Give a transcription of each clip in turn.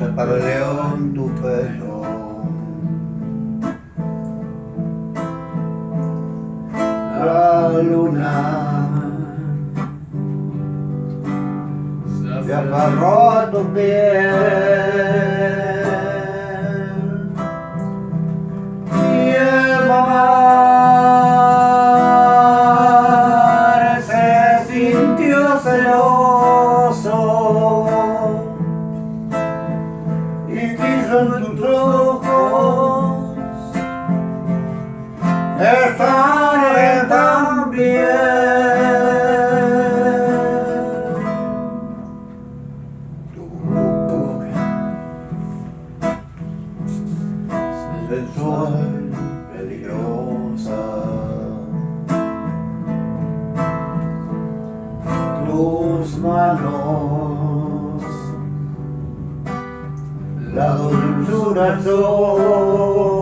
el león tu pelo. La luna se agarró a tu piel. Estaré también. Tu sensual, peligrosa. Tus manos, la dulzura sol.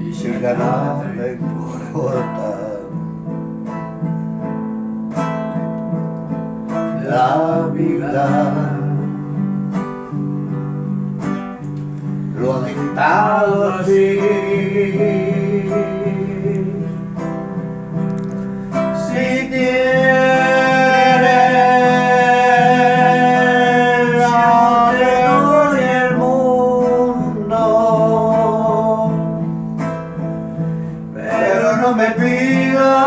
Y si ganar me importa la vida. lo ha dictado así. Pidas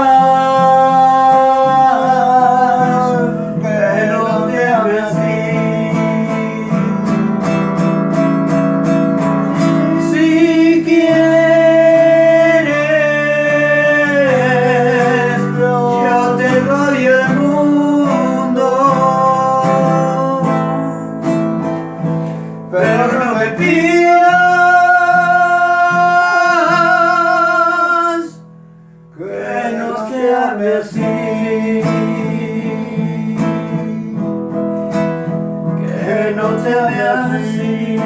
así que no ame así que no te ame así.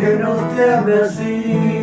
Que no te ame así